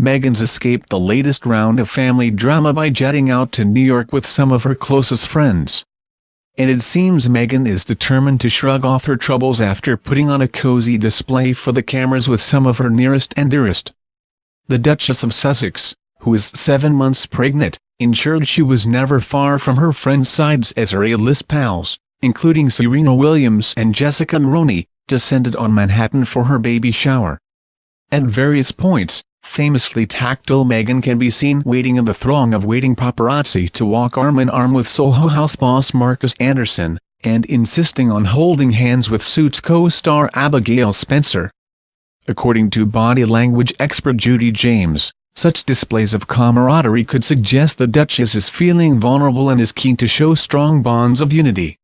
Meghan's escaped the latest round of family drama by jetting out to New York with some of her closest friends. And it seems Meghan is determined to shrug off her troubles after putting on a cozy display for the cameras with some of her nearest and dearest. The Duchess of Sussex, who is seven months pregnant, ensured she was never far from her friends' sides as her A-list pals, including Serena Williams and Jessica Mulroney, descended on Manhattan for her baby shower. At various points, Famously tactile Meghan can be seen waiting in the throng of waiting paparazzi to walk arm-in-arm with Soho House boss Markus Anderson, and insisting on holding hands with Suits co-star Abigail Spencer. According to body language expert Judi James, such displays of camaraderie could suggest the Duchess is feeling vulnerable and is keen to show strong bonds of unity.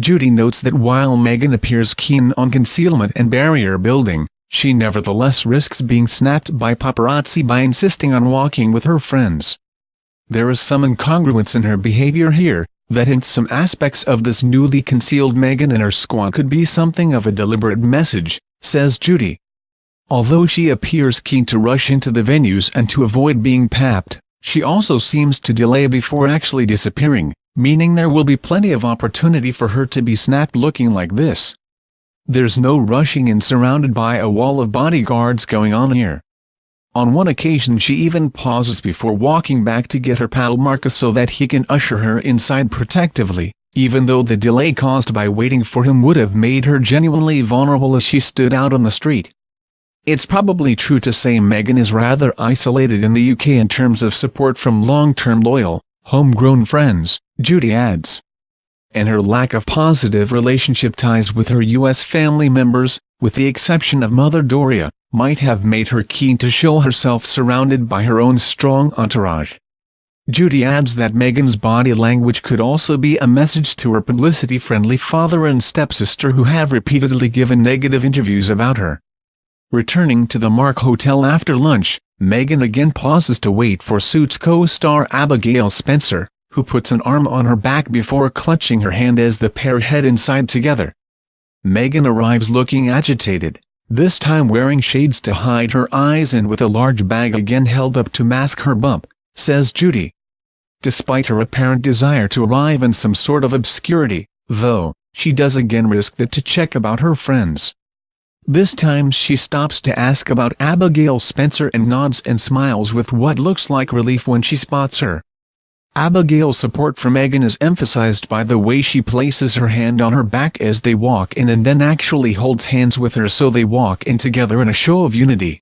Judi notes that while Meghan appears keen on concealment and barrier building, she nevertheless risks being snapped by paparazzi by insisting on walking with her friends. There is some incongruence in her behavior here, that hints some aspects of this newly concealed Meghan and her squad could be something of a deliberate message, says Judi. Although she appears keen to rush into the venues and to avoid being papped, she also seems to delay before actually disappearing, meaning there will be plenty of opportunity for her to be snapped looking like this. There's no rushing in surrounded by a wall of bodyguards going on here. On one occasion she even pauses before walking back to get her pal Markus so that he can usher her inside protectively, even though the delay caused by waiting for him would have made her genuinely vulnerable as she stood out on the street. It's probably true to say Meghan is rather isolated in the UK in terms of support from long-term loyal, homegrown friends, Judi adds and her lack of positive relationship ties with her U.S. family members, with the exception of Mother Doria, might have made her keen to show herself surrounded by her own strong entourage. Judi adds that Meghan's body language could also be a message to her publicity-friendly father and stepsister who have repeatedly given negative interviews about her. Returning to the Mark Hotel after lunch, Meghan again pauses to wait for Suits co-star Abigail Spencer, who puts an arm on her back before clutching her hand as the pair head inside together. Meghan arrives looking agitated, this time wearing shades to hide her eyes and with a large bag again held up to mask her bump, says Judi. Despite her apparent desire to arrive in some sort of obscurity, though, she does again risk that to check about her friends. This time she stops to ask about Abigail Spencer and nods and smiles with what looks like relief when she spots her. Abigail's support for Meghan is emphasized by the way she places her hand on her back as they walk in and then actually holds hands with her so they walk in together in a show of unity.